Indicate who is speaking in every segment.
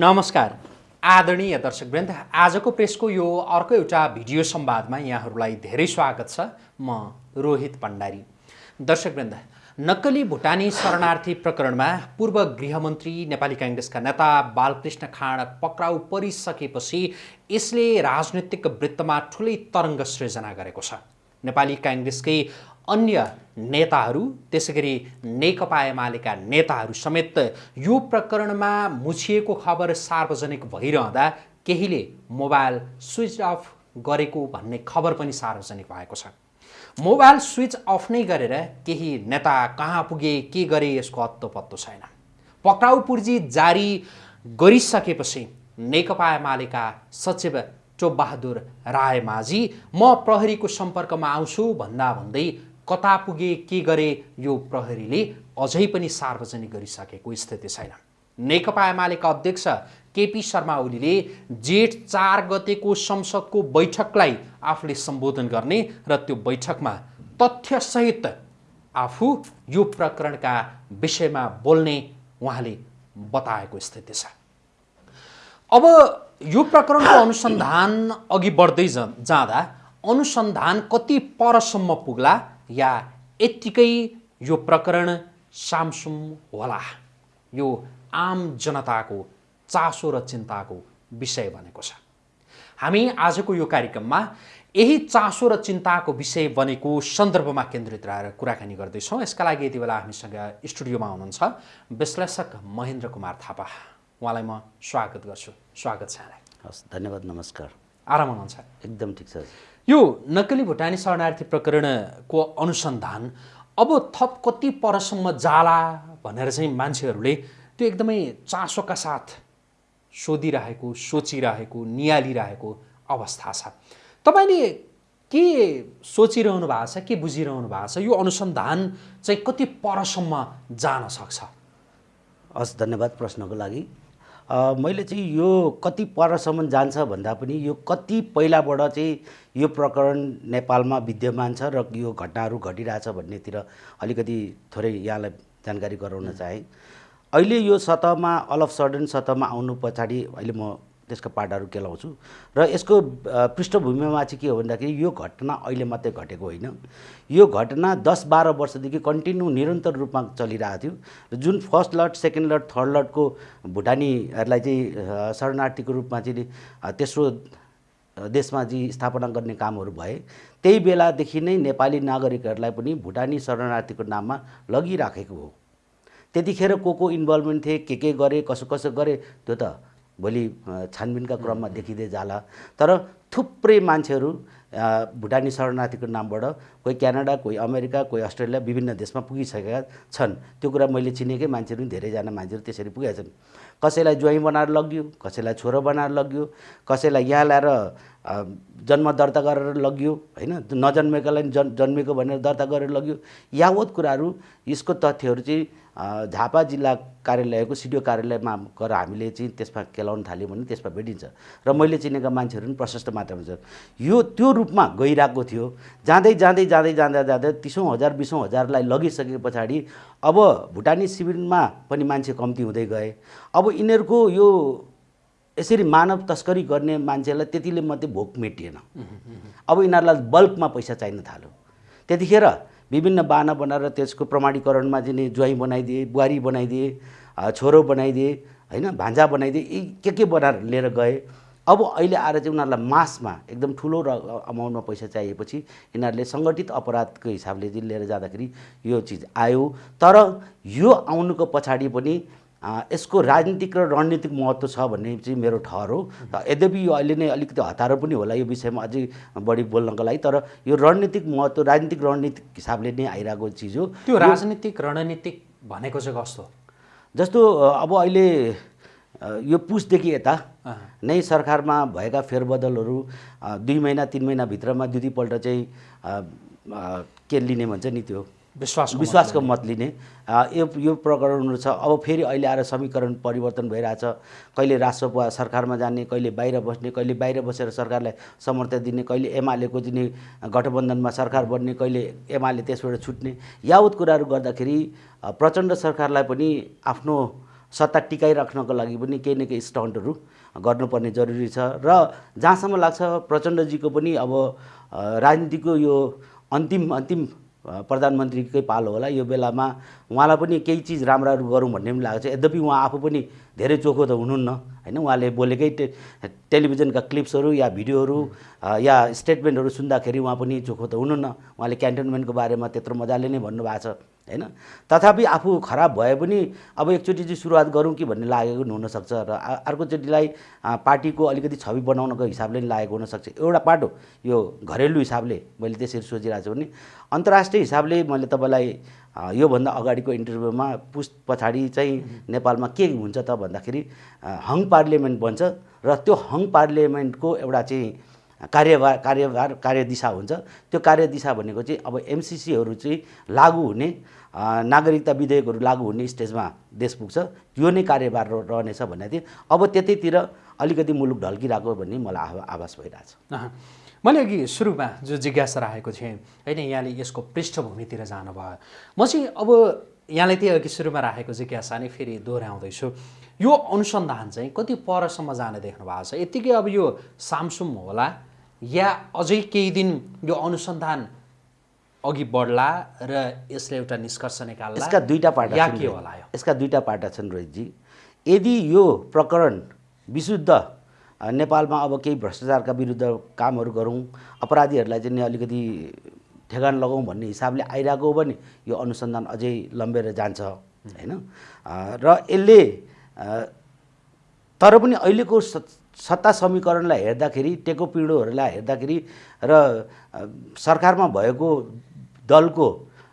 Speaker 1: नमस्कार। आदरणीय दर्शकवृन्द आजको प्रेसको यो अर्को एउटा भिडियो संवादमा यहाँहरूलाई धेरै स्वागत छ। म रोहित भण्डारी दर्शकवृन्द नक्कली भुटानी शरणार्थी प्रकरणमा पूर्व गृहमन्त्री नेपाली काङ्ग्रेसका नेता बालकृष्ण खाँड पक्राउ परिसकेपछि यसले राजनैतिक वृत्तमा ठुलै तरङ्ग सृजना गरेको छ। नेपाली काङ्ग्रेसकै अन्य नेताहरू त्यसै गरी नेकपा एमालेका नेताहरू समेत यो प्रकरणमा मुछिएको खबर सार्वजनिक भइरहँदा केहीले मोबाइल स्विच अफ गरेको भन्ने खबर पनि सार्वजनिक भएको छ। मोबाइल स्विच अफ नै गरेर केही नेता कहाँ पुगे के गरे यसको अत्तो पत्तो छैन। पक्राउ पूर्जी जारी गरिसकेपछि नेकपा एमालेका सचिव चोबबहादुर रायमाझी म प्रहरीको सम्पर्कमा आउँछु भन्दा भन्दै कता पुगे के गरे यो प्रहरीले अझै पनि सार्वजनिक गरिसकेको स्थिति छैन। नेकपा एमालेका अध्यक्ष केपी शर्मा ओलीले जेठ चार गतेको संसदको बैठकलाई आफूले सम्बोधन गर्ने र त्यो बैठकमा तथ्यसहित आफू यो प्रकरणका विषयमा बोल्ने उहाँले बताएको स्थिति छ। अब यो प्रकरणको अनुसन्धान अघि बढ्दै जाँदा अनुसन्धान कति परसम्म पुग्ला या यत्तिकै यो प्रकरण सामसुम होला। यो आम जनताको चासो र चिन्ताको विषय बनेको छ। हामी आजको यो कार्यक्रममा यही चासो र चिन्ताको विषय बनेको सन्दर्भमा केन्द्रित रहेर कुराकानी गर्दैछौँ। यसका लागि यति बेला हामीसँग स्टुडियोमा हुनुहुन्छ विश्लेषक महेन्द्र कुमार थापा। उहाँलाई म स्वागत गर्छु। स्वागत छ यहाँलाई।
Speaker 2: हस् धन्यवाद नमस्कार।
Speaker 1: आराम हुनुहुन्छ?
Speaker 2: एकदम ठिक छ।
Speaker 1: यो नक्कली भुटानी शरणार्थी प्रकरणको अनुसन्धान अब थप कति परसम्म जाला भनेर चाहिँ मान्छेहरूले त्यो एकदमै चासोका साथ सोधिरहेको सोचिरहेको निहालिरहेको अवस्था छ। तपाईँले के सोचिरहनु भएको छ के बुझिरहनु भएको छ? यो अनुसन्धान चाहिँ कति परसम्म जान सक्छ?
Speaker 2: हस् धन्यवाद प्रश्नको लागि। मैले चाहिँ यो कति परसम्म जान्छ भन्दा पनि यो कति पहिलाबाट चाहिँ यो प्रकरण नेपालमा विद्यमान छ र यो घटनाहरू घटिरहेछ भन्नेतिर अलिकति थोरै यहाँलाई जानकारी गराउन चाहेँ। अहिले यो सतहमा अल अफ सडन सतहमा आउनु पछाडि अहिले म त्यसको पाटाहरू केलाउँछु। र यसको पृष्ठभूमिमा चाहिँ के हो भन्दाखेरि यो घटना अहिले मात्रै घटेको होइन। यो घटना दस बाह्र वर्षदेखि कन्टिन्यू निरन्तर रूपमा चलिरहेको थियो र जुन first lot second lot third लटको भुटानीहरूलाई चाहिँ शरणार्थीको रूपमा चाहिँ तेस्रो देशमा चाहिँ स्थापना गर्ने कामहरू भए त्यही बेलादेखि नै नेपाली नागरिकहरूलाई पनि भुटानी शरणार्थीको नाममा लगिराखेको हो। त्यतिखेर को को इन्भल्भमेन्ट थिए के के गरे कसो कसो गरे त्यो त भोलि छानबिनका क्रममा देखिँदै जाला। तर थुप्रै मान्छेहरू भुटानी शरणार्थीको नामबाट कोही क्यानाडा कोही अमेरिका कोही अस्ट्रेलिया विभिन्न देशमा पुगिसकेका छन्। त्यो कुरा मैले चिनेकै मान्छेहरू धेरैजना मान्छेहरू त्यसरी पुगेका छन्। कसैलाई ज्वाइँ बनाएर लगियो कसैलाई छोरो बनाएर लगियो कसैलाई यहाँ ल्याएर जन्म दर्ता गरेर लगियो होइन? नजन्मेकालाई जन् जन्मेको भनेर दर्ता गरेर लगियो। यावत कुराहरू यसको तथ्यहरू चाहिँ झापा जिल्ला कार्यालयको सिडिओ कार्यालयमा गएर हामीले चाहिँ त्यसमा केलाउन थाल्यौँ भने त्यसमा भेटिन्छ। र मैले चिनेका मान्छेहरू पनि प्रशस्त मात्रामा छ। यो त्यो रूपमा गइरहेको थियो। जाँदै जाँदै जाँदै जाँदा जाँदै तिसौँ हजार बिसौँ हजारलाई लगिसके पछाडि अब भुटानी शिविरमा पनि मान्छे कम्ती हुँदै गए। अब यिनीहरूको यो यसरी मानव तस्करी गर्ने मान्छेलाई त्यतिले मात्रै भोक मेटिएन। अब यिनीहरूलाई बल्कमा पैसा चाहिन थाल्यो। त्यतिखेर विभिन्न बाना बनाएर त्यसको प्रमाणीकरणमा चाहिँ ज्वाइँ बनाइदिए बुहारी बनाइदिए छोरो बनाइदिए होइन भान्जा बनाइदिए यी के के बनाएर लिएर गए। अब अहिले आएर चाहिँ उनीहरूलाई मासमा एकदम ठुलो र अमाउन्टमा पैसा चाहिएपछि यिनीहरूले सङ्गठित अपराधको हिसाबले चाहिँ लिएर जाँदाखेरि यो चिज आयो। तर यो आउनुको पछाडि पनि यसको राजनीतिक र रणनीतिक महत्त्व छ भन्ने चाहिँ मेरो ठहर हो। यद्यपि यो अहिले नै अलिकति हतारो पनि होला यो विषयमा अझै बढी बोल्नको लागि तर यो रणनीतिक महत्त्व राजनीतिक रणनीतिक हिसाबले नै आइरहेको चिज हो।
Speaker 1: त्यो राजनीतिक रणनीतिक भनेको चाहिँ कस्तो?
Speaker 2: जस्तो अब अहिले यो पुसदेखि यता नै सरकारमा भएका फेरबदलहरू दुई महिना तिन महिनाभित्रमा दुई दुईपल्ट चाहिँ के लिने भन्छ नि त्यो?
Speaker 1: विश्वास
Speaker 2: विश्वासको मत लिने। यो यो प्रकरणहरू छ अब फेरि अहिले आएर समीकरण परिवर्तन भइरहेछ। कहिले राष्ट्रपा सरकारमा जाने कहिले बाहिर बस्ने कहिले बाहिर बसेर सरकारलाई समर्थन दिने कहिले एमालेको दिने गठबन्धनमा सरकार बन्ने कहिले एमाले त्यसबाट छुट्ने। यावत कुराहरू गर्दाखेरि प्रचण्ड सरकारलाई पनि आफ्नो सत्ता टिकाइराख्नको लागि पनि केही न केही स्टन्टहरू गर्नुपर्ने जरुरी छ। र जहाँसम्म लाग्छ प्रचण्डजीको पनि अब राजनीतिको यो अन्तिम अन्तिम प्रधानमन्त्रीकै पालो होला। यो बेलामा उहाँलाई पनि केही चिज राम्राहरू गरौँ भन्ने पनि लागेको छ यद्यपि उहाँ आफू पनि धेरै चोखो त हुनुहुन्न होइन? उहाँले बोलेकै टे टेलिभिजनका क्लिप्सहरू या भिडियोहरू या स्टेटमेन्टहरू सुन्दाखेरि उहाँ पनि चोखो त हुनुहुन्न। उहाँले क्यान्टोनमेन्टको बारेमा त्यत्रो मजाले नै भन्नुभएको छ। होइन? तथापि आफू खराब भए पनि अब एकचोटि चाहिँ सुरुवात गरौँ कि भन्ने लागेको पनि हुनसक्छ र अर्कोचोटिलाई पार्टीको अलिकति छवि बनाउनको हिसाबले नि लागेको हुनसक्छ। एउटा पाटो यो घरेलु हिसाबले मैले त्यसरी सोचिरहेको छु भने अन्तर्राष्ट्रिय हिसाबले मैले तपाईँलाई योभन्दा अगाडिको इन्टरभ्यूमा पुस पछाडि चाहिँ नेपालमा के हुन्छ त भन्दाखेरि हङ पार्लियामेन्ट बन्छ र त्यो हङ पार्लियामेन्टको एउटा चाहिँ कार्यभार कार्यभार कार्यदिशा हुन्छ। त्यो कार्यदिशा भनेको चाहिँ अब एमसिसीहरू चाहिँ लागू हुने नागरिकता विधेयकहरू लागू हुने स्टेजमा देश पुग्छ। त्यो नै कार्यभार रहनेछ भनेको थिएँ अब त्यतैतिर अलिकति मुलुक ढल्किरहेको भन्ने मलाई आभा आभास भइरहेछ।
Speaker 1: मैले अघि सुरुमा जो जिज्ञासा राखेको थिएँ होइन यहाँले यसको पृष्ठभूमितिर जानुभयो। म चाहिँ अब यहाँले त्यही अघि सुरुमा राखेको जिज्ञासा नै फेरि दोहोऱ्याउँदैछु। यो अनुसन्धान चाहिँ कति परसम्म जाने देख्नु भएको छ? यत्तिकै अब यो सामसुम होला। या अझै केही दिन यो अनुसन्धान अघि बढ्ला र यसले एउटा निष्कर्ष निकाल्ला।
Speaker 2: यसका दुईटा पाटा
Speaker 1: या के। होला यो?
Speaker 2: यसका दुईटा पाटा छन् रोहितजी। यदि यो प्रकरण विशुद्ध नेपालमा अब केही भ्रष्टाचारका विरुद्ध कामहरू गरौँ अपराधीहरूलाई चाहिँ अलिकति ठेगान लगाउँ भन्ने हिसाबले आइरहेको हो भने यो अनुसन्धान अझै लम्बेर जान्छ होइन? र यसले तर पनि अहिलेको सत्ता समीकरणलाई हेर्दाखेरि टेको पिँढोहरूलाई हेर्दाखेरि र सरकारमा भएको दलको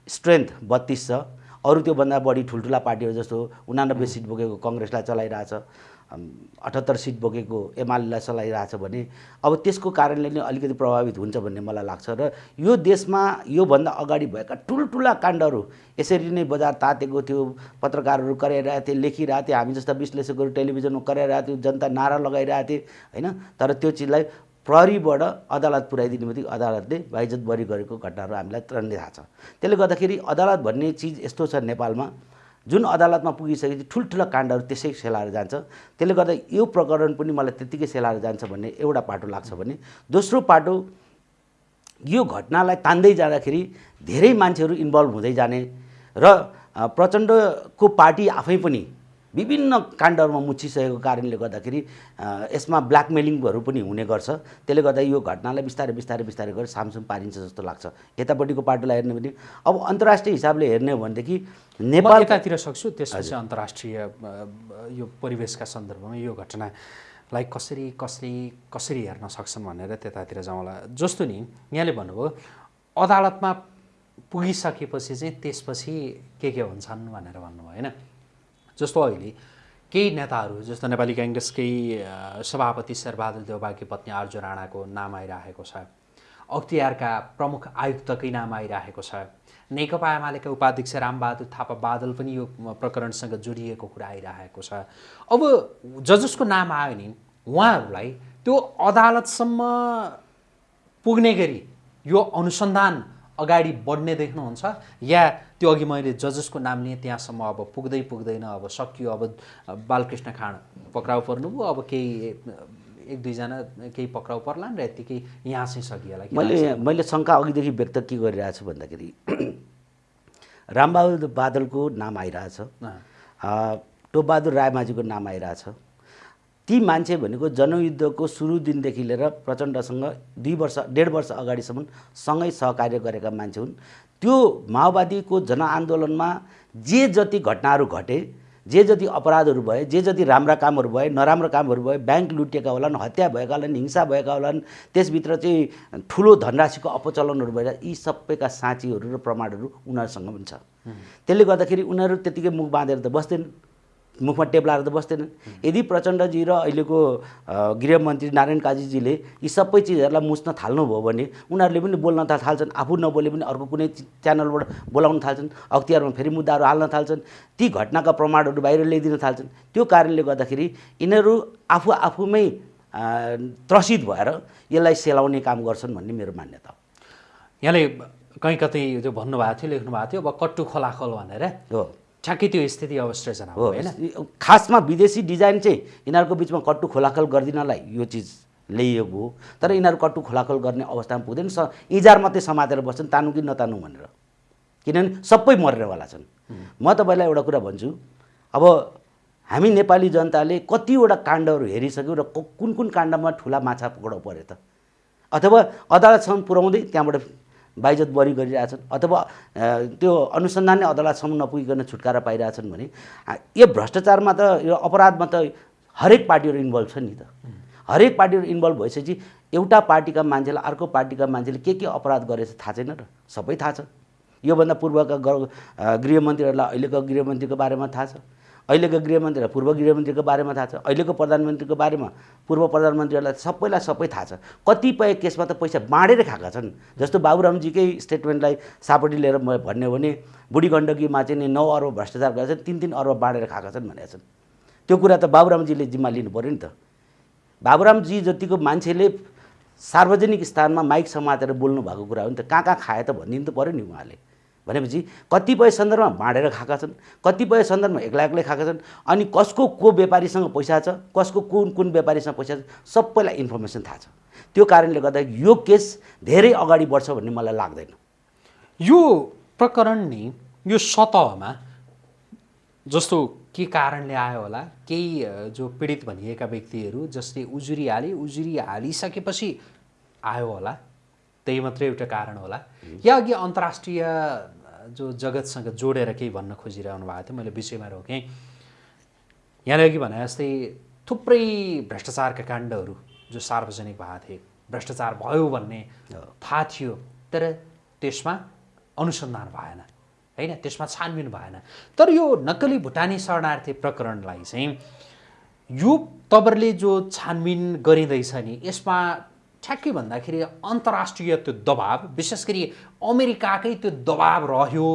Speaker 2: स्ट्रेन्थ बत्तिस छ। अरू त्योभन्दा बढी ठुल्ठुला पार्टीहरू जस्तो उनानब्बे सिट बोकेको कङ्ग्रेसलाई चलाइरहेछ। अठहत्तर सिट बोकेको एमालेलाई चलाइरहेछ भने अब त्यसको कारणले नै अलिकति प्रभावित हुन्छ भन्ने मलाई लाग्छ र यो देशमा योभन्दा अगाडि भएका ठुल्ठुला काण्डहरू यसरी नै बजार तातेको थियो पत्रकारहरू कराइरहेको थिए लेखिरहेको थिए हामी जस्ता विश्लेषकहरू टेलिभिजनमा कराइरहेको थियो जनता नारा लगाइरहेको थिए होइन? तर त्यो चिजलाई प्रहरीबाट अदालत पुऱ्याइदिने बित्तिकै अदालतले बाइजत बरी गरेको घटनाहरू हामीलाई तुरन्तै थाहा छ। त्यसले गर्दाखेरि अदालत भन्ने चिज यस्तो छ नेपालमा जुन अदालतमा पुगिसकेपछि ठुल्ठुला काण्डहरू त्यसै सेलाएर जान्छ। त्यसले गर्दा यो प्रकरण पनि मलाई त्यत्तिकै सेलाएर जान्छ भन्ने एउटा पाटो लाग्छ भने दोस्रो पाटो यो घटनालाई तान्दै जाँदाखेरि धेरै मान्छेहरू इन्भल्भ हुँदै जाने र प्रचण्डको पार्टी आफै पनि विभिन्न काण्डहरूमा मुछिसकेको कारणले गर्दाखेरि यसमा ब्ल्याकमेलिङहरू पनि हुने गर्छ। त्यसले गर्दा यो घटनालाई बिस्तारै बिस्तारै बिस्तारै गरेर सामसुम पारिन्छ जस्तो लाग्छ। यतापट्टिको पाटोलाई हेर्ने भने अब अन्तर्राष्ट्रिय हिसाबले हेर्ने हो भनेदेखि
Speaker 1: म
Speaker 2: नेपाल
Speaker 1: यतातिर सक्छु त्यसपछि अन्तर्राष्ट्रिय यो परिवेशका सन्दर्भमा यो घटनालाई कसरी कसरी कसरी हेर्न सक्छन् भनेर त्यतातिर जाउँला जस्तो नि यहाँले भन्नुभयो अदालतमा पुगिसकेपछि चाहिँ त्यसपछि के के हुन्छन् भनेर भन्नुभयो होइन? जस्तो अहिले केही नेताहरू जस्तो नेपाली काङ्ग्रेसकै सभापति शेरबहादुर देउबाकी पत्नी आर्जु राणाको नाम आइरहेको छ। अख्तियारका प्रमुख आयुक्तकै नाम आइरहेको छ। नेकपा एमालेका उपाध्यक्ष रामबहादुर थापा बादल पनि यो प्रकरणसँग जोडिएको कुरा आइरहेको छ। अब ज जसको नाम आयो नि उहाँहरूलाई त्यो अदालतसम्म पुग्ने गरी यो अनुसन्धान अगाडि बढ्ने देख्नुहुन्छ। या त्यो अघि मैले जजसको नाम लिएँ त्यहाँसम्म अब पुग्दै पुग्दैन अब सकियो अब बालकृष्ण खाँड पक्राउ पर्नुभयो अब केही एक दुईजना केही पक्राउ पर्लान् र यत्तिकै यहाँ चाहिँ सकिएला के
Speaker 2: मैले मैले शङ्का अघिदेखि व्यक्त के गरिरहेको छु भन्दाखेरि रामबहादुर बादलको नाम आइरहेछ टोपबहादुर रायमाझीको नाम आइरहेछ ती मान्छे भनेको जनयुद्धको सुरु दिनदेखि लिएर प्रचण्डसँग दुई वर्ष डेढ वर्ष अगाडिसम्म सँगै सहकार्य गरेका मान्छे हुन्। त्यो माओवादीको जनआन्दोलनमा जे जति घटनाहरू घटे जे जति अपराधहरू भए जे जति राम्रा कामहरू भए नराम्रो कामहरू भए ब्याङ्क लुटिएका होलान् हत्या भएका होलान् हिंसा भएका होलान् त्यसभित्र चाहिँ ठुलो धनराशिको अपचलनहरू भएर यी सबैका साँचीहरू र प्रमाणहरू उनीहरूसँग पनि छ त्यसले गर्दाखेरि उनीहरू त्यतिकै मुख बाँधेर त बस्दैनन्। मुखमा टेप लाएर त बस्दैनन् यदि प्रचण्डजी र अहिलेको गृहमन्त्री नारायण काजीजीले यी सबै चिजहरूलाई मुछ्न थाल्नुभयो भने उनीहरूले पनि बोल्न त थाल्छन्। आफू नबोले पनि अर्को कुनै च्यानलबाट बोलाउन थाल्छन्। अख्तियारमा फेरि मुद्दाहरू हाल्न थाल्छन्। ती घटनाका प्रमाणहरू बाहिर ल्याइदिन थाल्छन्। त्यो कारणले गर्दाखेरि यिनीहरू आफू आफूमै त्रसित भएर यसलाई सेलाउने काम गर्छन् भन्ने मेरो मान्यता हो।
Speaker 1: यहाँले कहीँ कतै त्यो भन्नुभएको थियो लेख्नुभएको थियो अब कट्टु खोलाखोल भनेर।
Speaker 2: हो।
Speaker 1: ठ्याक्कै त्यो स्थिति अवसृजना हो
Speaker 2: हो
Speaker 1: होइन?
Speaker 2: खासमा विदेशी डिजाइन चाहिँ यिनीहरूको बिचमा कट्टु खोलाखल गरिदिनलाई यो चिज ल्याइएको हो तर यिनीहरू कट्टु खोलाखल गर्ने अवस्थामा पुग्दैन स इजार मात्रै समातेर बस्छन् तानु कि नतानु भनेर। किनभने सबै मर्नेवाला छन्। म तपाईँलाई एउटा कुरा भन्छु अब हामी नेपाली जनताले कतिवटा काण्डहरू हेरिसक्यौँ र कुन कुन काण्डमा ठुला माछा पक्राउ पऱ्यो त? अथवा अदालतसम्म पुर्याउँदै त्यहाँबाट बाइजत बरी गरिरहेछन् अथवा त्यो अनुसन्धानले अदालतसम्म नपुगिकन छुटकारा पाइरहेछन् भने यो भ्रष्टाचारमा त यो अपराधमा त हरेक पार्टीहरू इन्भल्भ छन् नि त। हरेक पार्टीहरू इन्भल्भ भइसकेपछि एउटा पार्टीका मान्छेलाई अर्को पार्टीका मान्छेले के के अपराध गरेछ थाहा छैन र? सबै थाहा छ। योभन्दा पूर्वका गृहमन्त्रीहरूलाई अहिलेको गृहमन्त्रीको बारेमा थाहा छ। अहिलेको गृहमन्त्रीलाई पूर्व गृहमन्त्रीको बारेमा थाहा छ अहिलेको प्रधानमन्त्रीको बारेमा पूर्व प्रधानमन्त्रीहरूलाई सबैलाई सबै थाहा छ। कतिपय केसमा त पैसा बाँडेर खाएका छन्। जस्तो बाबुरामजीकै स्टेटमेन्टलाई सापटी लिएर म भन्यो भने बुढी गण्डकीमा चाहिँ नि नौ अर्ब भ्रष्टाचार गरेका छन् तिन तिन अर्ब बाँडेर खाएका छन् भनेका छन्। त्यो कुरा त बाबुरामजीले जिम्मा लिनु पऱ्यो नि त। बाबुरामजी जतिको मान्छेले सार्वजनिक स्थानमा माइक समातेर बोल्नु भएको कुरा हो नि त कहाँ कहाँ खाए त भनिदिनु त पऱ्यो नि उहाँले। भनेपछि कतिपय सन्दर्भमा बाँडेर खाएका छन् कतिपय सन्दर्भमा एक्लै एक्लै खाएका छन् अनि कसको को व्यापारीसँग पैसा छ कसको कुन कुन व्यापारीसँग पैसा छ सबैलाई इन्फर्मेसन थाहा छ। त्यो कारणले गर्दा यो केस धेरै अगाडि बढ्छ भन्ने मलाई लाग्दैन।
Speaker 1: यो प्रकरण नि यो सतहमा जस्तो के कारणले आयो होला केही जो पीडित भनिएका व्यक्तिहरू जसले उजुरी हाले उजुरी हालिसकेपछि आयो होला। त्यही मात्रै एउटा कारण होला। या अघि अन्तर्राष्ट्रिय जो जगतसँग जोडेर केही भन्न खोजिरहनु भएको थियो मैले विषयमा रोकेँ। यहाँले अघि भने जस्तै थुप्रै भ्रष्टाचारका काण्डहरू जो सार्वजनिक भएको थिए भ्रष्टाचार भयो भन्ने थाहा थियो तर त्यसमा अनुसन्धान भएन होइन? त्यसमा छानबिन भएन। तर यो नक्कली भुटानी शरणार्थी प्रकरणलाई चाहिँ यो तपाईँहरूले जो छानबिन गरिँदैछ नि यसमा ठ्याक्कै भन्दाखेरि अन्तर्राष्ट्रिय त्यो दबाब विशेष गरी अमेरिकाकै त्यो दबाब रह्यो।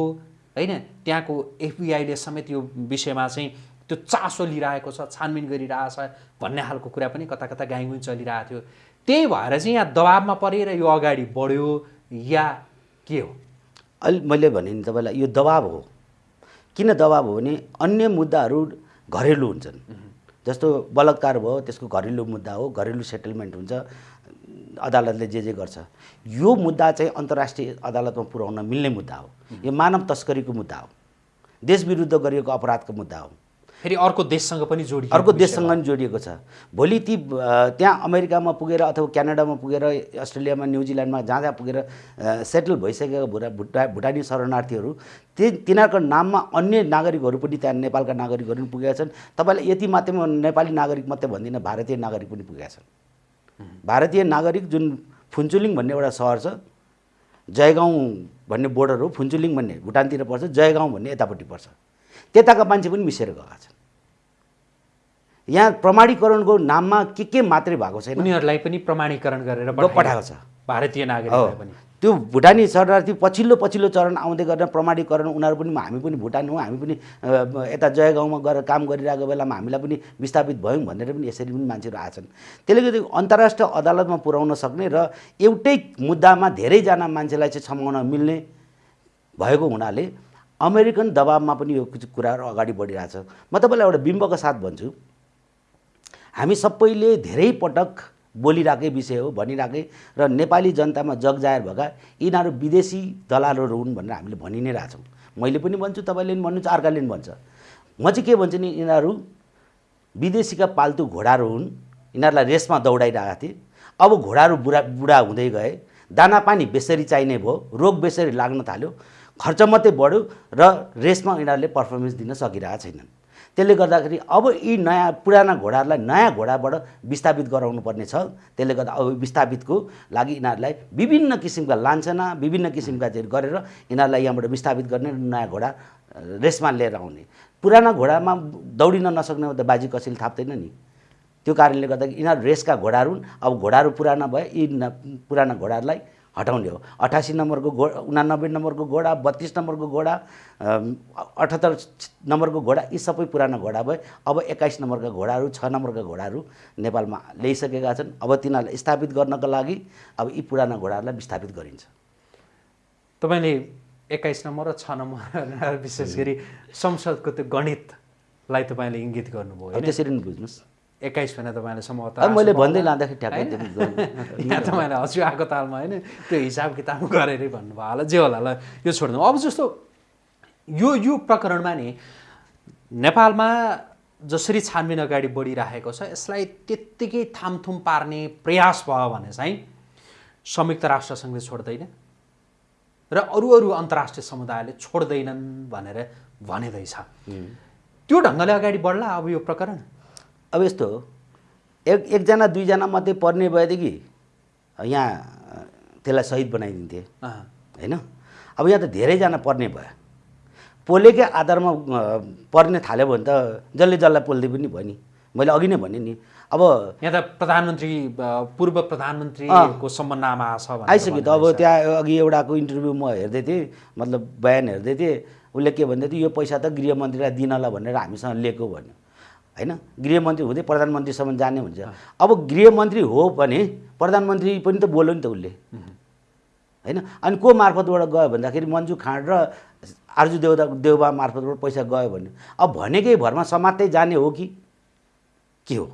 Speaker 1: होइन? त्यहाँको एफबिआईले समेत यो विषयमा चाहिँ त्यो चासो लिइरहेको छ छानबिन गरिरहेछ भन्ने खालको कुरा पनि कता कता गाइगुई चलिरहेको थियो। त्यही भएर चाहिँ यहाँ दबाबमा परेर यो अगाडि बढ्यो या के हो?
Speaker 2: अहिले मैले भने नि तपाईँलाई यो दबाब हो। किन दबाब हो भने अन्य मुद्दाहरू घरेलु हुन्छन्। जस्तो बलात्कार भयो त्यसको घरेलु मुद्दा हो घरेलु सेटलमेन्ट हुन्छ। अदालतले जे जे गर्छ। यो मुद्दा चाहिँ अन्तर्राष्ट्रिय अदालतमा पुर्याउन मिल्ने मुद्दा हो। यो मानव तस्करीको मुद्दा हो। देश विरुद्ध गरिएको अपराधको मुद्दा हो।
Speaker 1: फेरि अर्को देशसँग पनि जोडियो
Speaker 2: अर्को देशसँग पनि जोडिएको छ। भोलि ती त्यहाँ अमेरिकामा पुगेर अथवा क्यानाडामा पुगेर अस्ट्रेलियामा न्युजिल्यान्डमा जहाँ जहाँ पुगेर सेटल भइसकेका भुटा भुटा भुटानी शरणार्थीहरू ती तिनीहरूको नाममा अन्य नागरिकहरू पनि त्यहाँ नेपालका नागरिकहरू पनि पुगेका छन्। तपाईँलाई यति मात्रै नेपाली नागरिक मात्रै भन्दिनँ भारतीय नागरिक पनि पुगेका छन्। भारतीय नागरिक जुन फुन्चुलिङ भन्ने एउटा सहर छ जयगाउँ भन्ने बोर्डर हो फुन्चुलिङ भन्ने भुटानतिर पर्छ जयगाउँ भन्ने यतापट्टि पर्छ। त्यताका मान्छे पनि मिसेर गएका छन्। यहाँ प्रमाणीकरणको नाममा के के मात्रै भएको छैन।
Speaker 1: उनीहरूलाई पनि प्रमाणीकरण गरेर
Speaker 2: पठाएको छ।
Speaker 1: भारतीय पनि।
Speaker 2: त्यो भुटानी शरणार्थी पछिल्लो पछिल्लो चरण आउँदै गरेर प्रमाणीकरण उनीहरू पनि हामी पनि भुटान हौँ हामी पनि यता जयगाउँमा गएर काम गरिरहेको बेलामा हामीलाई पनि विस्थापित भयौँ भनेर पनि यसरी पनि मान्छेहरू आछन् त्यसले गर्दा अन्तर्राष्ट्रिय अदालतमा पुर्याउन सक्ने र एउटै मुद्दामा धेरैजना मान्छेलाई चाहिँ छमाउन मिल्ने भएको हुनाले अमेरिकन दबाबमा पनि यो कुराहरू अगाडि बढिरहेछ। म तपाईँलाई एउटा बिम्बको साथ भन्छु। हामी सबैले धेरै पटक बोलिरहेकै विषय हो भनिरहेकै र नेपाली जनतामा जगजाहेर भएका यिनीहरू विदेशी दलालहरू हुन् भनेर हामीले भनि नै रहेछौँ मैले पनि भन्छु तपाईँले पनि भन्नुहुन्छ अर्काले पनि भन्छ। म चाहिँ के भन्छु नि यिनीहरू विदेशीका पाल्तु घोडाहरू हुन् यिनीहरूलाई रेसमा दौडाइरहेका थिए। अब घोडाहरू बुढा बुढा हुँदै गए दाना पानी बेसरी चाहिने भयो रोग बेसरी लाग्न थाल्यो खर्च मात्रै बढ्यो र रेसमा यिनीहरूले पर्फर्मेन्स दिन सकिरहेका छैनन्। त्यसले गर्दाखेरि अब यी नयाँ पुराना घोडाहरूलाई नयाँ घोडाबाट विस्थापित गराउनु पर्ने छ। त्यसले गर्दा अब विस्थापितको लागि यिनीहरूलाई विभिन्न किसिमका लान्छना विभिन्न किसिमका गरेर यिनीहरूलाई यहाँबाट विस्थापित गर्ने नयाँ घोडा रेसमा लिएर आउने। पुराना घोडामा दौडिन नसक्ने त बाजी कसैले थाप्दैन नि। त्यो कारणले गर्दा यिनीहरू रेसका घोडाहरू अब घोडाहरू पुराना भए यी पुराना घोडाहरूलाई हटाउने हो। अठासी नम्बरको घो उनानब्बे नम्बरको घोडा बत्तिस नम्बरको घोडा अठहत्तर नम्बरको घोडा यी सबै पुराना घोडा भए अब एक्काइस नम्बरका घोडाहरू छ नम्बरका घोडाहरू नेपालमा ल्याइसकेका छन्। अब तिनीहरूलाई स्थापित गर्नको लागि अब यी पुराना घोडाहरूलाई विस्थापित गरिन्छ।
Speaker 1: तपाईँले एक्काइस नम्बर र छ नम्बर विशेष गरी संसदको त्यो गणितलाई तपाईँले इङ्गित गर्नुभयो
Speaker 2: त्यसरी नै बुझ्नुहोस्।
Speaker 1: एक्काइस भने तपाईँले सम्भवतः
Speaker 2: मैले भन्दै लाँदाखेरि ठ्याक्कै
Speaker 1: यहाँ तपाईँले हँसुवाको तालमा होइन? त्यो हिसाब किताब गरेरै भन्नुभयो होला जे होला ल यो छोड्नु। अब जस्तो यो यो प्रकरणमा नि नेपालमा जसरी छानबिन अगाडि बढिरहेको छ यसलाई त्यत्तिकै थामथुम पार्ने प्रयास भयो भने चाहिँ संयुक्त राष्ट्रसङ्घले छोड्दैन र अरू अरू अन्तर्राष्ट्रिय समुदायले छोड्दैनन् भनेर भनेदैछ। त्यो ढङ्गले अगाडि बढ्ला अब यो प्रकरण।
Speaker 2: अब यस्तो हो। एक एकजना दुईजना मात्रै पर्ने भएदेखि यहाँ त्यसलाई सहिद बनाइदिन्थे। होइन? अब यहाँ त धेरैजना पर्ने भयो। पोलेकै आधारमा पर्ने थाल्यो भने त जसले जसलाई पोल्दै पनि भयो नि। मैले अघि नै भने नि। अब
Speaker 1: यहाँ त प्रधानमन्त्री पूर्व प्रधानमन्त्रीको सम्बन्धमा छ
Speaker 2: आइसक्यो त। अब। त्यहाँ अघि एउटाको इन्टरभ्यू म हेर्दै थिएँ मतलब बयान हेर्दै थिएँ। उसले के भन्दै थियो यो पैसा त गृहमन्त्रीलाई दिनला भनेर हामीसँग लिएको भन्यो। होइन? गृहमन्त्री हुँदै प्रधानमन्त्रीसम्म जाने हुन्छ। अब गृहमन्त्री हो भने प्रधानमन्त्री पनि त बोल्यो नि त उसले। होइन? अनि को मार्फतबाट गयो भन्दाखेरि मन्जु खाँड र आर्जु देउदा देउबा मार्फतबाट पैसा गयो भने अब भनेकै भरमा समात्दै जाने हो कि? के हो?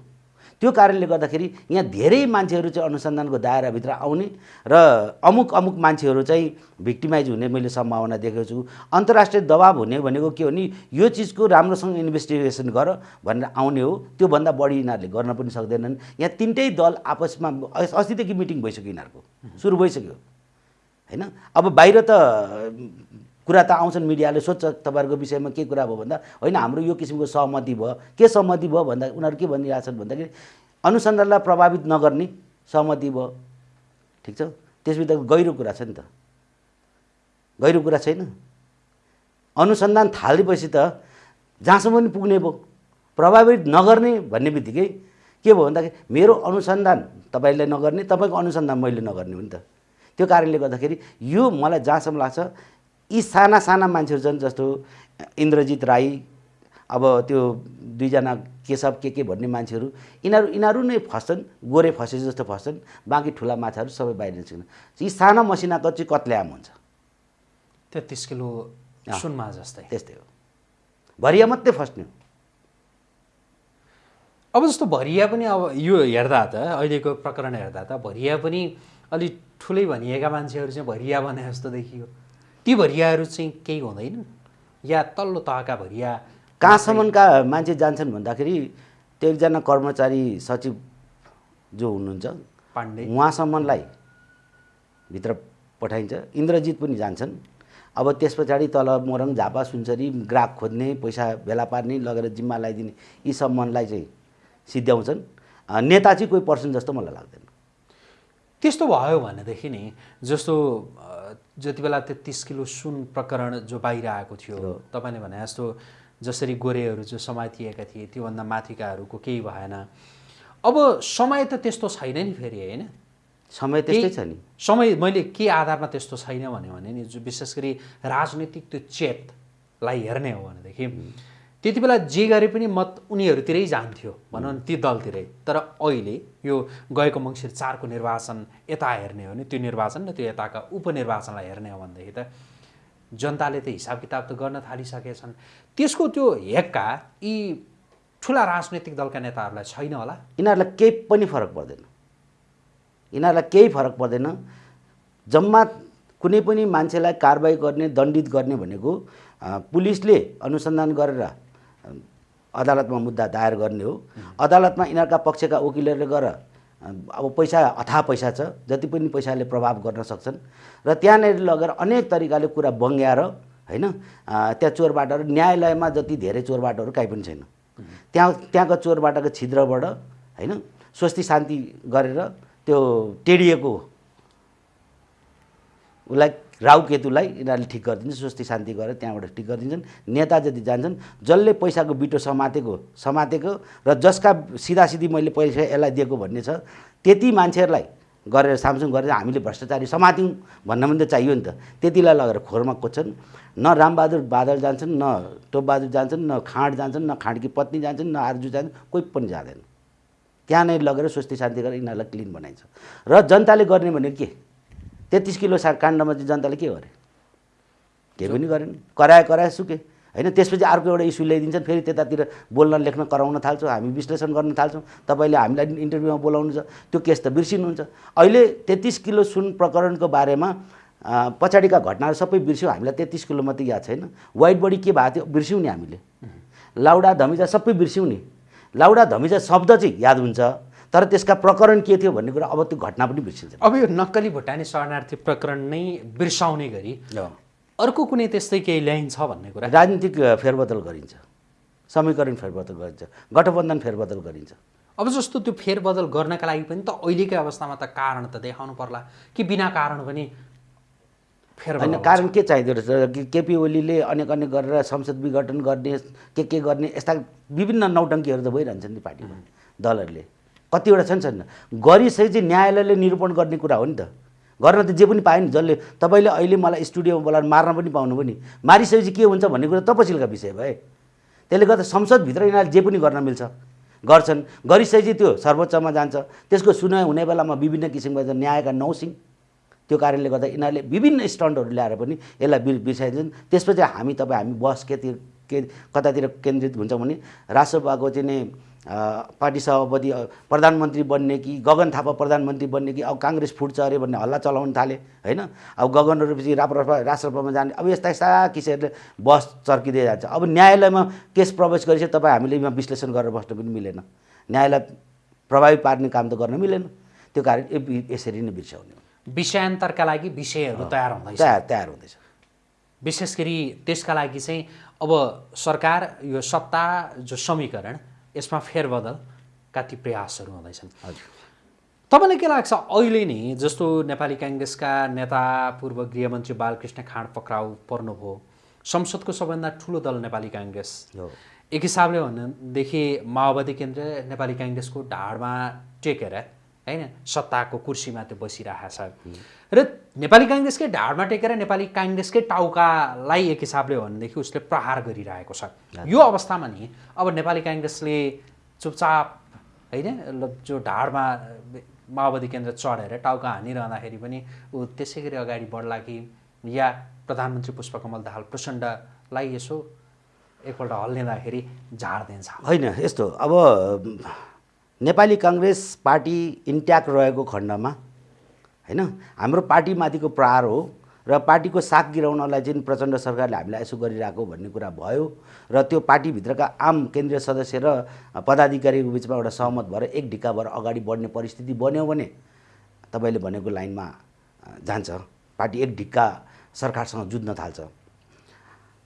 Speaker 2: त्यो कारणले गर्दाखेरि यहाँ धेरै मान्छेहरू चाहिँ अनुसन्धानको दायराभित्र आउने र अमुक अमुक मान्छेहरू चाहिँ भिक्टिमाइज हुने मैले सम्भावना देखेको छु। अन्तर्राष्ट्रिय दबाब हुने भनेको के हो भने यो चिजको राम्रोसँग इन्भेस्टिगेसन गर भनेर आउने हो। त्योभन्दा बढी यिनीहरूले गर्न पनि सक्दैनन्। यहाँ तिनटै दल आपसमा अस- अस्तिदेखि मिटिङ भइसक्यो यिनीहरूको। सुरु भइसक्यो। होइन? अब बाहिर त कुरा त आउँछन् मिडियाले सोध्छ तपाईँहरूको विषयमा के कुरा भयो भन्दा होइन हाम्रो यो किसिमको सहमति भयो। के सहमति भयो भन्दा उनीहरू के भनिरहेछन् भन्दाखेरि अनुसन्धानलाई प्रभावित नगर्ने सहमति भयो। ठिक छ? त्यसभित्र गहिरो कुरा छ नि त। गहिरो कुरा छैन। अनुसन्धान थालेपछि त जहाँसम्म पनि पुग्ने भयो। प्रभावित नगर्ने भन्ने बित्तिकै के भयो भन्दाखेरि मेरो अनुसन्धान तपाईँले नगर्ने तपाईँको अनुसन्धान मैले नगर्ने हो नि त। त्यो कारणले गर्दाखेरि यो मलाई जहाँसम्म लाग्छ यी साना साना मान्छेहरू छन् जस्तो इन्द्रजित राई अब त्यो दुईजना केशव के के भन्ने मान्छेहरू यिनीहरू यिनीहरू नै फस्छन् गोरे फसे जस्तो फस्छन् बाँकी ठुला माछाहरू सबै बाहिर निस्कन्। यी साना मसिनाको चाहिँ कत्ल्याम हुन्छ।
Speaker 1: तेत्तिस किलो। सुनमा जस्तै।
Speaker 2: त्यस्तै हो। भरिया मात्रै फस्ने हो।
Speaker 1: अब जस्तो भरिया पनि अब यो हेर्दा त अहिलेको प्रकरण हेर्दा त भरिया पनि अलिक ठुलै भनिएका मान्छेहरू चाहिँ भरिया भने जस्तो देखियो। ती भरियाहरू चाहिँ केही हुँदैन। या तल्लो तहका भरिया
Speaker 2: कहाँसम्मका मान्छे जान्छन् भन्दाखेरि त्यो एकजना कर्मचारी सचिव जो हुनुहुन्छ
Speaker 1: पाण्डे।
Speaker 2: उहाँसम्मलाई भित्र पठाइन्छ। इन्द्रजित पनि जान्छन्। अब त्यस पछाडि तल मोरङ झापा सुनसरी ग्राहक खोज्ने पैसा भेला पार्ने लगेर जिम्मा लगाइदिने यी सम्मलाई चाहिँ सिद्ध्याउँछन्। नेता चाहिँ कोही पर्सन जस्तो मलाई लाग्दैन।
Speaker 1: त्यस्तो भयो भनेदेखि नि जस्तो जति बेला तेत्तिस किलो सुन प्रकरण जो बाहिर आएको थियो तपाईँले भने जस्तो जसरी गोरेहरू जो समातिएका थिए त्योभन्दा माथिकाहरूको केही भएन। अब समय त त्यस्तो छैन नि फेरि होइन?
Speaker 2: समय त्यस्तै छ नि।
Speaker 1: समय मैले के आधारमा त्यस्तो छैन भन्यो भने नि जो विशेष गरी राजनीतिक त्यो चेतलाई हेर्ने हो भनेदेखि त्यति बेला जे गरे पनि मत उनीहरूतिरै जान्थ्यो भनौँ ती दलतिरै। तर अहिले यो गएको मङ्सिर चारको निर्वाचन यता हेर्ने हो भने त्यो निर्वाचन र त्यो यताका उपनिर्वाचनलाई हेर्ने हो भनेदेखि त जनताले त हिसाब किताब त गर्न थालिसकेछन्। त्यसको त्यो हेक्का यी ठुला राजनैतिक दलका नेताहरूलाई छैन होला।
Speaker 2: यिनीहरूलाई केही पनि फरक पर्दैन। यिनीहरूलाई केही फरक पर्दैन। जम्मा कुनै पनि मान्छेलाई कारवाही गर्ने दण्डित गर्ने भनेको पुलिसले अनुसन्धान गरेर अदालतमा मुद्दा दायर गर्ने हो। अदालतमा यिनीहरूका पक्षका वकिलहरूले गएर अ, अब पैसा अथाह पैसा छ जति पनि पैसाले प्रभाव गर्न सक्छन्। र त्यहाँनिर लगेर अनेक तरिकाले कुरा बङ्ग्याएर होइन त्यहाँ चोरबाटहरू न्यायालयमा जति धेरै चोरबाटहरू काहीँ पनि छैन। त्यहाँ त्यहाँको चोरबाटको छिद्रबाट होइन स्वस्ति शान्ति गरेर त्यो टेडिएको उसलाई राहु केतुलाई यिनीहरूले ठिक गरिदिन्छ स्वस्ति शान्ति गरेर त्यहाँबाट ठिक गरिदिन्छन्। नेता जति जान्छन् जसले पैसाको बिटो समातेको समातेको र जसका सिधासिधी मैले पैसा यसलाई दिएको भन्ने छ त्यति मान्छेहरूलाई गरेर सामसुङ गरेर हामीले भ्रष्टाचारी समात्यौँ भन्न पनि त चाहियो नि त। त्यतिलाई लगेर खोरमा कोच्छन् न रामबहादुर बादल जान्छन् न टोपबहादुर जान्छन् न खाँड जान्छन् न खाँडकी पत्नी जान्छन् न आर्जु जान्छन् कोही पनि जाँदैन। त्यहाँ नै लगेर स्वस्ति शान्ति गरेर यिनीहरूलाई क्लिन बनाइन्छ। र जनताले गर्ने भनेको के? तेत्तिस किलो सा काण्डमा चाहिँ जनताले के गरे? केही पनि गरेन। कराए कराए सुके। होइन त्यसपछि अर्को एउटा इस्यु ल्याइदिन्छन् फेरि त्यतातिर बोल्न लेख्न कराउन थाल्छौँ हामी विश्लेषण गर्न थाल्छौँ। तपाईँले हामीलाई इन्टरभ्यूमा बोलाउनु छ त्यो केस त बिर्सिनुहुन्छ। अहिले तेत्तिस किलो सुन प्रकरणको बारेमा पछाडिका घटनाहरू सबै बिर्स्यौँ। हामीलाई तेत्तिस किलो मात्रै याद छैन। वाइट बडी के भएको थियो? बिर्स्यौँ नि हामीले। लाउडा धमिजा सबै बिर्स्यौँ नि। लाउडा धमिजा शब्द चाहिँ याद हुन्छ। तर त्यसका प्रकरण के थियो भन्ने कुरा अब त्यो घटना पनि बिर्सिन्छ।
Speaker 1: अब यो नक्कली भुटानी शरणार्थी प्रकरण नै बिर्साउने गरी अर्को कुनै त्यस्तै केही ल्याइन्छ भन्ने कुरा?
Speaker 2: राजनीतिक फेरबदल गरिन्छ। समीकरण फेरबदल गरिन्छ। गठबन्धन फेरबदल गरिन्छ।
Speaker 1: अब जस्तो त्यो फेरबदल गर्नका लागि पनि त अहिलेकै अवस्थामा त कारण त देखाउनु पर्ला कि बिना कारण पनि फेरबदल
Speaker 2: होइन कारण के चाहिँदो रहेछ? कि केपी ओलीले अनेक अनेक गरेर संसद विघटन गर्ने के के गर्ने यस्ता विभिन्न नौटङ्कीहरू त भइरहन्छन् नि पार्टीमा दलहरूले। कतिवटा छन् छैन। गरिसकेपछि चाहिँ न्यायालयले निरूपण गर्ने कुरा हो नि त। गर्न त जे पनि पायो नि जसले तपाईँले अहिले मलाई स्टुडियोमा बोलाएर मार्न पनि पाउनु पनि। मारिसकेपछि के हुन्छ भन्ने कुरा तपसिलका विषय भए। त्यसले गर्दा संसदभित्र यिनीहरूले जे पनि गर्न मिल्छ गर्छन्। गरिसकेपछि त्यो सर्वोच्चमा जान्छ। त्यसको सुनवाई हुने बेलामा विभिन्न किसिमका न्यायका नौसिङ त्यो कारणले गर्दा यिनीहरूले विभिन्न स्टन्टहरू ल्याएर पनि यसलाई बिर बिर्साइदिन्छन् त्यसपछि हामी तपाईँ हामी बस केतिर के कतातिर केन्द्रित हुन्छ भने राष्ट्रपाको चाहिँ नि पार्टी सभापति प्रधानमन्त्री बन्ने कि गगन थापा प्रधानमन्त्री बन्ने कि अब काङ्ग्रेस फुट्छ अरे भन्ने हल्ला चलाउन थाले होइन? अब गगनहरू पछि राप्रपा राष्ट्रसभामा जाने अब यस्ता यस्ता किसिमहरूले बस चर्किँदै जान्छ। अब न्यायालयमा केस प्रवेश गरेपछि तपाईँ हामीले यहाँ विश्लेषण गरेर बस्न पनि मिलेन। न्यायालय प्रभावी पार्ने काम त गर्न मिलेन। त्यो कारण यसरी नै बिर्स्याउने
Speaker 1: विषयान्तरका लागि विषयहरू तयार हुँदैछ।
Speaker 2: तयार तयार हुँदैछ।
Speaker 1: विशेष गरी त्यसका लागि चाहिँ अब सरकार यो सत्ता जो समीकरण यसमा फेरबदलका ती प्रयासहरू हुँदैछन्।
Speaker 2: हजुर।
Speaker 1: तपाईँलाई के लाग्छ? अहिले नै जस्तो नेपाली काङ्ग्रेसका नेता पूर्व गृहमन्त्री बालकृष्ण खाँड पक्राउ पर्नुभयो संसदको सबभन्दा ठुलो दल नेपाली काङ्ग्रेस। एक हिसाबले भनेदेखि माओवादी केन्द्र नेपाली काङ्ग्रेसको ढाडमा टेकेर होइन? सत्ताको कुर्सीमा त्यो बसिरहेको छ र नेपाली काङ्ग्रेसकै ढाडमा टेकेर नेपाली काङ्ग्रेसकै टाउकालाई एक हिसाबले हो भनेदेखि उसले प्रहार गरिरहेको छ। यो अवस्थामा नि अब नेपाली काङ्ग्रेसले चुपचाप होइन? जो ढाडमा माओवादी केन्द्र चढेर टाउका हानिरहँदाखेरि पनि ऊ त्यसै गरी अगाडि बढ्ला कि या प्रधानमन्त्री पुष्पकमल दाहाल प्रचण्डलाई यसो एकपल्ट हल्लिँदाखेरि झार दिन्छ।
Speaker 2: होइन यस्तो अब नेपाली काङ्ग्रेस पार्टी इन्ट्याक्ट रहेको खण्डमा होइन? हाम्रो पार्टीमाथिको प्रहार हो र पार्टीको साग गिराउनलाई चाहिँ प्रचण्ड सरकारले हामीलाई यसो गरिरहेको भन्ने कुरा भयो र त्यो पार्टीभित्रका आम केन्द्रीय सदस्य र पदाधिकारीको बिचमा एउटा सहमत भएर एक ढिक्का भएर अगाडि बढ्ने परिस्थिति बन्यो भने तपाईँले भनेको लाइनमा जान्छ। पार्टी एक ढिक्का सरकारसँग जुझ्न थाल्छ।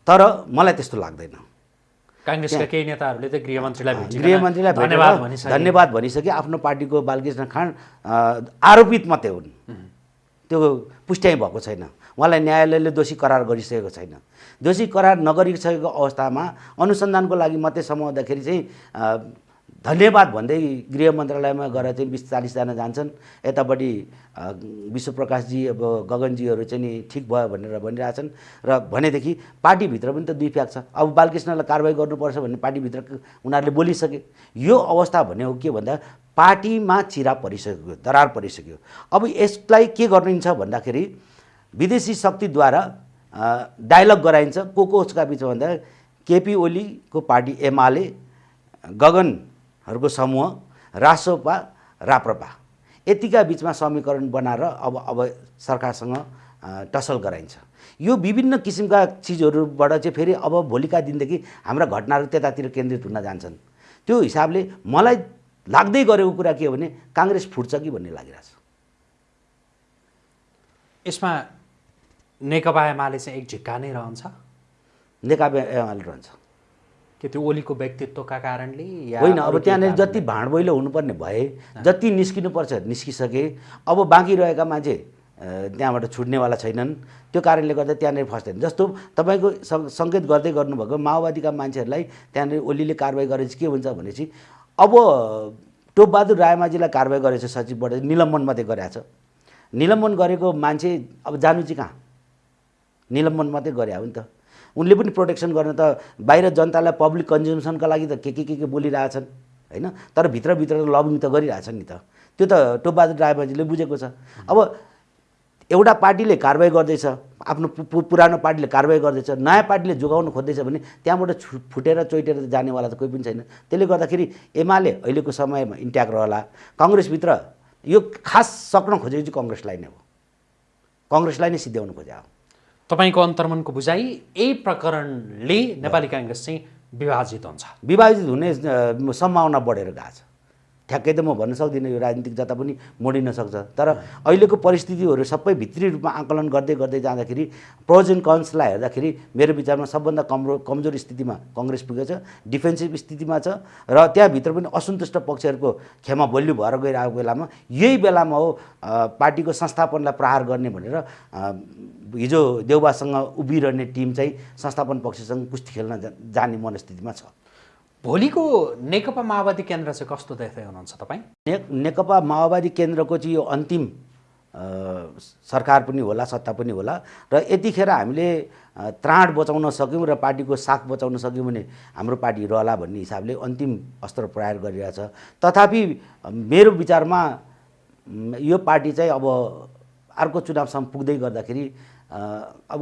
Speaker 2: तर मलाई त्यस्तो लाग्दैन।
Speaker 1: काङ्ग्रेसका केही नेताहरूले त गृहमन्त्रीलाई
Speaker 2: गृहमन्त्रीलाई
Speaker 1: धन्यवाद
Speaker 2: धन्यवाद भनिसके आफ्नो पार्टीको बालकृष्ण खाँड आरोपित मात्रै हुन्। त्यो पुष्ट्याइ भएको छैन। उहाँलाई न्यायालयले दोषी करार गरिसकेको छैन। दोषी करार नगरिसकेको अवस्थामा अनुसन्धानको लागि मात्रै समाउँदाखेरि चाहिँ धन्यवाद भन्दै गृह मन्त्रालयमा गएर चाहिँ बिस चालिसजना जान्छन्। यतापट्टि विश्वप्रकाशजी अब गगनजीहरू चाहिँ नि ठिक भयो भनेर भनिरहेछन् र भनेदेखि पार्टीभित्र पनि त दुई फ्याक छ। अब बालकृष्णलाई कारवाही गर्नुपर्छ भन्ने पार्टीभित्र उनीहरूले बोलिसके। यो अवस्था भने हो के भन्दा पार्टीमा चिरा परिसक्यो दरार परिसक्यो। अब यसलाई के गरिन्छ भन्दाखेरि विदेशी शक्तिद्वारा डायलग गराइन्छ। को कोसका बिचमा भन्दा केपी ओलीको पार्टी एमाले गगनहरूको समूह रासोपा राप्रपा। यतिका बिचमा समीकरण बनाएर अब अब सरकारसँग टसल गराइन्छ। यो विभिन्न किसिमका चिजहरूबाट चाहिँ फेरि अब भोलिका दिनदेखि हाम्रा घटनाहरू त्यतातिर केन्द्रित हुन जान्छन्। त्यो हिसाबले मलाई लाग्दै गरेको कुरा के हो भने काङ्ग्रेस फुट्छ कि भन्ने लागिरहेछ।
Speaker 1: यसमा नेकपा एमाले चाहिँ एक झिक्का नै रहन्छ।
Speaker 2: नेकपा एमाले रहन्छ।
Speaker 1: कि त्यो ओलीको व्यक्तित्वका कारणले
Speaker 2: होइन अब त्यहाँनिर? जति भाँडबैलो हुनुपर्ने भए जति निस्किनुपर्छ निस्किसके। अब बाँकी रहेका मान्छे त्यहाँबाट छुट्नेवाला छैनन्। त्यो कारणले गर्दा त्यहाँनिर फस्दैन। जस्तो तपाईँको सङ् सङ्केत गर्दै गर्नुभएको माओवादीका मान्छेहरूलाई त्यहाँनिर ओलीले कारवाही गरेपछि के हुन्छ भनेपछि अब टोपबहादुर रायमाझीलाई कारवाही गरेछ सचिवबाट निलम्बन मात्रै गरेछ। निलम्बन गरेको मान्छे अब जानु चाहिँ कहाँ? निलम्बन मात्रै गरे हो नि त। उनले पनि प्रोटेक्सन गर्न त बाहिर जनतालाई पब्लिक कन्ज्युम्सनका लागि त के के के के बोलिरहेछन् होइन? तर भित्रभित्र त लबिङ त गरिरहेछन् नि त। त्यो त टोपबहादुर रायमाझीले बुझेको छ। अब एउटा पार्टीले कारवाही गर्दैछ आफ्नो पुरानो पार्टीले कारवाही गर्दैछ नयाँ पार्टीले जोगाउन खोज्दैछ भने त्यहाँबाट छु फुटेर चोइटेर जानेवाला त कोही पनि छैन। त्यसले गर्दाखेरि एमाले अहिलेको समयमा इन्ट्याक्ट रहला। कङ्ग्रेसभित्र यो खास सक्न खोजेको चाहिँ कङ्ग्रेसलाई नै हो। कङ्ग्रेसलाई नै सिद्ध्याउन खोजे हो
Speaker 1: तपाईँको अन्तर्मनको बुझाइ यही प्रकरणले नेपाली काङ्ग्रेस चाहिँ विभाजित हुन्छ।
Speaker 2: विभाजित हुने सम्भावना बढेर गएको छ। ठ्याक्कै त म भन्न सक्दिनँ यो राजनीतिक जता पनि मोडिन सक्छ। तर अहिलेको परिस्थितिहरू सबै भित्री रूपमा आकलन गर्दै गर्दै जाँदाखेरि प्रोज एन्ड कन्सलाई हेर्दाखेरि मेरो विचारमा सबभन्दा कमरो कमजोर स्थितिमा कङ्ग्रेस पुगेको छ डिफेन्सिभ स्थितिमा छ र त्यहाँभित्र पनि असन्तुष्ट पक्षहरूको खेमा बलियो भएर गइरहेको बेलामा यही बेलामा हो पार्टीको संस्थापनलाई प्रहार गर्ने भनेर हिजो देउबासँग उभिरहने टिम चाहिँ संस्थापन पक्षसँग कुस्ती खेल्न जाने मनस्थितिमा छ।
Speaker 1: भोलिको नेकपा माओवादी केन्द्र चाहिँ कस्तो देख्दै हुनुहुन्छ तपाईँ?
Speaker 2: ने नेकपा माओवादी केन्द्रको चाहिँ यो अन्तिम सरकार पनि होला सत्ता पनि होला र यतिखेर हामीले त्राण बचाउन सक्यौँ र पार्टीको साख बचाउन सक्यौँ भने हाम्रो पार्टी रहला भन्ने हिसाबले अन्तिम अस्त्र प्रहार गरिरहेछ। तथापि मेरो विचारमा यो पार्टी चाहिँ अब अर्को चुनावसम्म पुग्दै गर्दाखेरि अब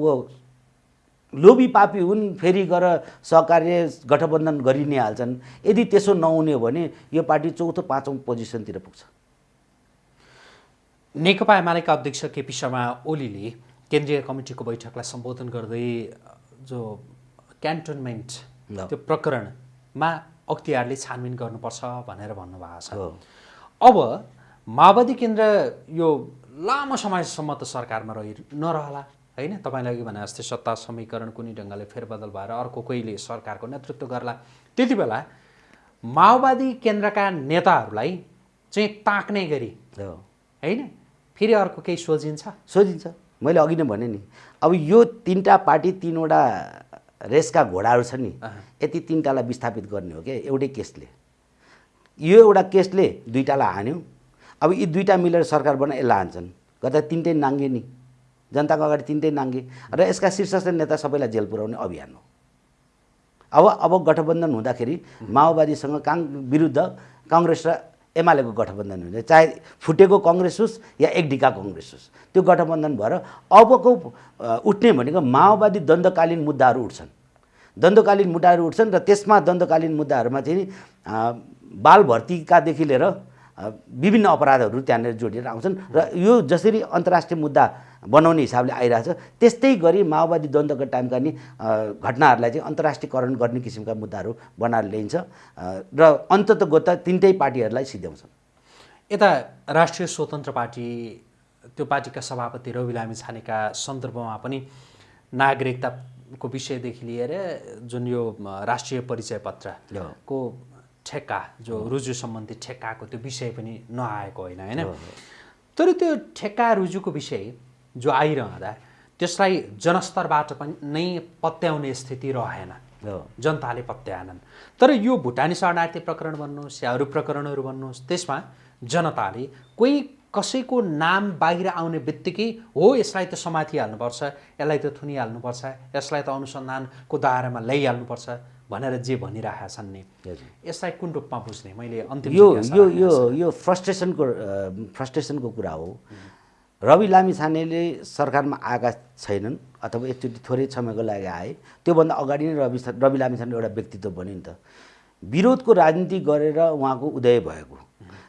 Speaker 2: लोभी पापी हुन् फेरि गएर सहकार्य गठबन्धन गरि नै हाल्छन् यदि त्यसो नहुने हो भने यो पार्टी चौथो पाँचौँ पोजिसनतिर पुग्छ
Speaker 1: नेकपा एमालेका अध्यक्ष केपी शर्मा ओलीले केन्द्रीय कमिटीको बैठकलाई सम्बोधन गर्दै जो क्यान्टोनमेन्ट। त्यो प्रकरणमा अख्तियारले छानबिन गर्नुपर्छ भनेर भन्नुभएको छ। अब माओवादी केन्द्र यो लामो समयसम्म त सरकारमा रहि नरहला होइन तपाईँले अघि भने जस्तै सत्ता समीकरण कुनै ढङ्गले फेरबदल भएर अर्को कोहीले सरकारको नेतृत्व गर्ला। त्यति बेला माओवादी केन्द्रका नेताहरूलाई चाहिँ ताक्ने गरी। होइन फेरि अर्को केही सोचिन्छ
Speaker 2: सोधिन्छ मैले अघि नै भने नि अब यो तिनवटा पार्टी तिनवटा रेसका घोडाहरू छन् नि। यति तिनवटालाई विस्थापित गर्ने हो क्या एउटै केसले। यो एउटा केसले दुईवटालाई हान्यो। अब यी दुईवटा मिलेर सरकार बनाए यसलाई हान्छन्। गर्दा तिनटै नाङ्गे नि। जनताको अगाडि तिनटै नाङ्गे र यसका शीर्षस्थ नेता सबैलाई जेल पुर्याउने अभियान हो। अब अब गठबन्धन हुँदाखेरि माओवादीसँग काङ विरुद्ध कङ्ग्रेस र एमालेको गठबन्धन हुन्छ चाहे फुटेको कङ्ग्रेस होस् या एकडिका कङ्ग्रेस होस् त्यो गठबन्धन भएर अबको उठ्ने भनेको माओवादी द्वन्द्वकालीन मुद्दाहरू उठ्छन्। द्वन्द्वकालीन मुद्दाहरू उठ्छन् र त्यसमा द्वन्द्वकालीन मुद्दाहरूमा चाहिँ बाल भर्तीकादेखि लिएर विभिन्न अपराधहरू त्यहाँनिर जोडिएर आउँछन् र यो जसरी अन्तर्राष्ट्रिय मुद्दा बनाउने हिसाबले आइरहेछ त्यस्तै गरी माओवादी द्वन्द्वको टाइमका नि घटनाहरूलाई चाहिँ अन्तर्राष्ट्रियकरण गर्ने किसिमका मुद्दाहरू बनाएर ल्याइन्छ र अन्तत गोत तिनटै पार्टीहरूलाई सिद्ध्याउँछन्।
Speaker 1: यता राष्ट्रिय स्वतन्त्र पार्टी त्यो पार्टीका सभापति रवि लामी छानेका सन्दर्भमा पनि नागरिकताको विषयदेखि लिएर जुन यो राष्ट्रिय परिचय पत्रको ठेक्का जो रुजु सम्बन्धी ठेक्काको त्यो विषय पनि नआएको होइन होइन? तर त्यो ठेक्का रुजुको विषय जो आइरहँदा त्यसलाई जनस्तरबाट पनि नै पत्याउने स्थिति रहेन। जनताले पत्याएनन्। तर यो भुटानी शरणार्थी प्रकरण भन्नुहोस् या अरू प्रकरणहरू भन्नुहोस् त्यसमा जनताले कोही कसैको नाम बाहिर आउने बित्तिकै हो यसलाई त समातिहाल्नुपर्छ यसलाई त थुनिहाल्नुपर्छ यसलाई त अनुसन्धानको दायरामा ल्याइहाल्नुपर्छ भनेर जे भनिरहेका छन् नि। यसलाई कुन रूपमा बुझ्ने? मैले अन्तिम
Speaker 2: यो यो यो। यो फ्रस्ट्रेसनको फ्रस्ट्रेसनको कुरा हो। रवि लामी छानेले सरकारमा आएका छैनन् अथवा एकचोटि थोरै समयको लागि आए। त्योभन्दा अगाडि नै रवि रवि लामी छाने एउटा व्यक्तित्व बन्यो नि त। विरोधको राजनीति गरेर उहाँको उदय भएको।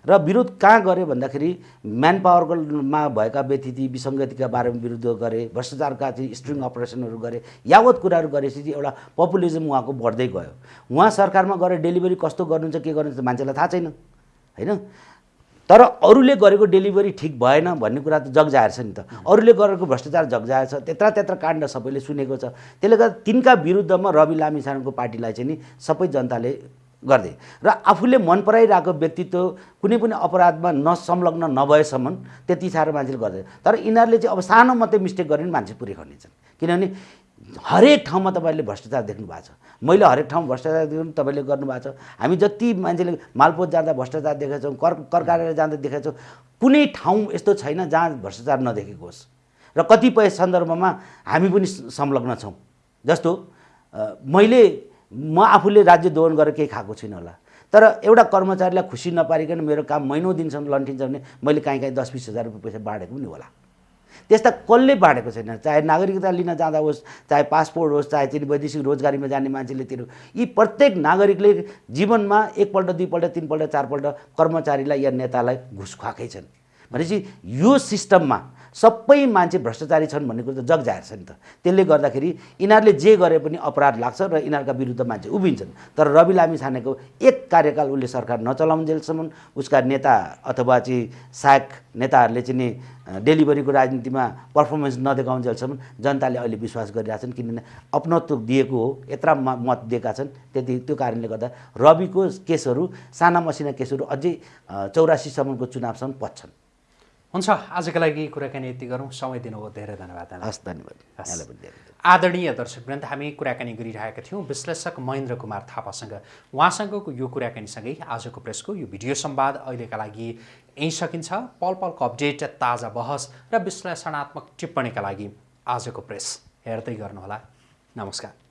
Speaker 2: र विरोध कहाँ गरे भन्दाखेरि म्यान पावरकोमा भएका व्यतिथि विसङ्गतिका बारेमा विरुद्ध गरे भ्रष्टाचारका चाहिँ स्ट्रिङ अपरेसनहरू गरे यावत कुराहरू गरेपछि एउटा पपुलिजम उहाँको बढ्दै गयो। उहाँ सरकारमा गएर डेलिभरी कस्तो गर्नुहुन्छ के गर्नुहुन्छ मान्छेलाई थाहा छैन होइन? तर अरूले गरेको डेलिभरी ठिक भएन भन्ने कुरा त जगजाहेर छ नि त। अरूले गरेको भ्रष्टाचार जगजाहेर छ त्यत्र त्यत्र काण्ड सबैले सुनेको छ। त्यसले गर्दा तिनका विरुद्धमा रवि लामी छानेको पार्टीलाई चाहिँ नि सबै जनताले गर्दै। र आफूले मन पराइरहेको व्यक्तित्व कुनै पनि अपराधमा नसंलग्न नभएसम्म त्यति साह्रो मान्छेले गर्दैन। तर यिनीहरूले चाहिँ अब सानो मात्रै मिस्टेक गरे पनि मान्छे पुरै खनिन्छन् किनभने हरेक ठाउँमा तपाईँले भ्रष्टाचार देख्नु भएको छ। मैले हरेक ठाउँ भ्रष्टाचार देख्नु तपाईँले गर्नुभएको छ। हामी जति मान्छेले मालपोत जाँदा भ्रष्टाचार देखेका छौँ कर कर कार्यालय जाँदा देखेका छौँ कुनै ठाउँ यस्तो छैन जहाँ भ्रष्टाचार नदेखेको होस्। र कतिपय सन्दर्भमा हामी पनि संलग्न छौँ। जस्तो मैले म आफूले राज्य दोहन गरेर केही खाएको छुइनँ होला। तर एउटा कर्मचारीलाई खुसी नपारिकन मेरो काम महिनौ दिनसम्म लन्ठिन्छ भने मैले काहीँ काहीँ दस बिस हजार रुपियाँ पैसा बाँडेको पनि होला। त्यस्ता कसले बाँडेको छैन? चाहे नागरिकता लिन जाँदा होस् चाहे पासपोर्ट होस् चाहे चाहिँ वैदेशिक रोजगारीमा जाने मान्छेले तिरो यी प्रत्येक नागरिकले जीवनमा एकपल्ट दुईपल्ट तिनपल्ट चारपल्ट कर्मचारीलाई या नेतालाई घुस खुवाएकै छन्। भनेपछि यो सिस्टममा सबै मान्छे भ्रष्टाचारी छन् भन्ने कुरो त जग जाहेर छ नि त। त्यसले गर्दाखेरि यिनीहरूले जे गरे पनि अपराध लाग्छ र यिनीहरूका विरुद्ध मान्छे उभिन्छन्। तर रवि लामी छानेको एक कार्यकाल उसले सरकार नचलाउन्जेलसम्म उसका नेता अथवा चाहिँ सहायक नेताहरूले चाहिँ नि डेलिभरीको राजनीतिमा पर्फर्मेन्स नदेखाउन्जेलसम्म जनताले अहिले विश्वास गरिरहेछन्। किनभने अपनत्व दिएको हो यत्र मत दिएका छन्। त्यति त्यो कारणले गर्दा रविको केसहरू साना मसिना केसहरू अझै चौरासीसम्मको चुनावसम्म पच्छन्।
Speaker 1: हुन्छ आजको लागि कुराकानी यति गरौँ। समय दिनुभयो धेरै धन्यवाद।
Speaker 2: हस् धन्यवाद।
Speaker 1: आदरणीय दर्शकवृन्द हामी कुराकानी गरिरहेका थियौँ। विश्लेषक महेन्द्र कुमार थापासँग। उहाँसँगको यो कुराकानीसँगै आजको प्रेसको यो भिडियो संवाद अहिलेका लागि यहीँ सकिन्छ। पल पलको अपडेट ताजा बहस र विश्लेषणात्मक टिप्पणीका लागि आजको प्रेस हेर्दै गर्नुहोला। नमस्कार।